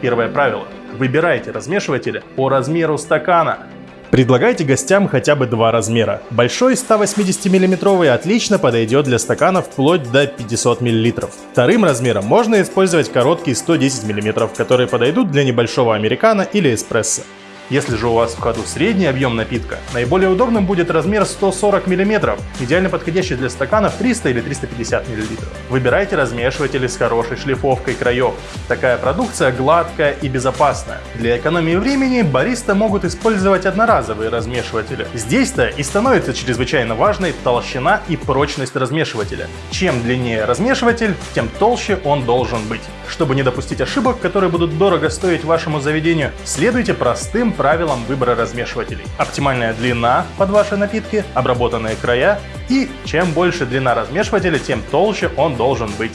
Первое правило. Выбирайте размешиватели по размеру стакана. Предлагайте гостям хотя бы два размера. Большой 180 мм отлично подойдет для стаканов вплоть до 500 мл. Вторым размером можно использовать короткие 110 мм, которые подойдут для небольшого американо или эспрессо. Если же у вас в ходу средний объем напитка, наиболее удобным будет размер 140 мм, идеально подходящий для стаканов 300 или 350 мл. Выбирайте размешиватели с хорошей шлифовкой краев. Такая продукция гладкая и безопасная. Для экономии времени бариста могут использовать одноразовые размешиватели. Здесь-то и становится чрезвычайно важной толщина и прочность размешивателя. Чем длиннее размешиватель, тем толще он должен быть. Чтобы не допустить ошибок, которые будут дорого стоить вашему заведению, следуйте простым правилам выбора размешивателей. Оптимальная длина под ваши напитки, обработанные края и чем больше длина размешивателя, тем толще он должен быть.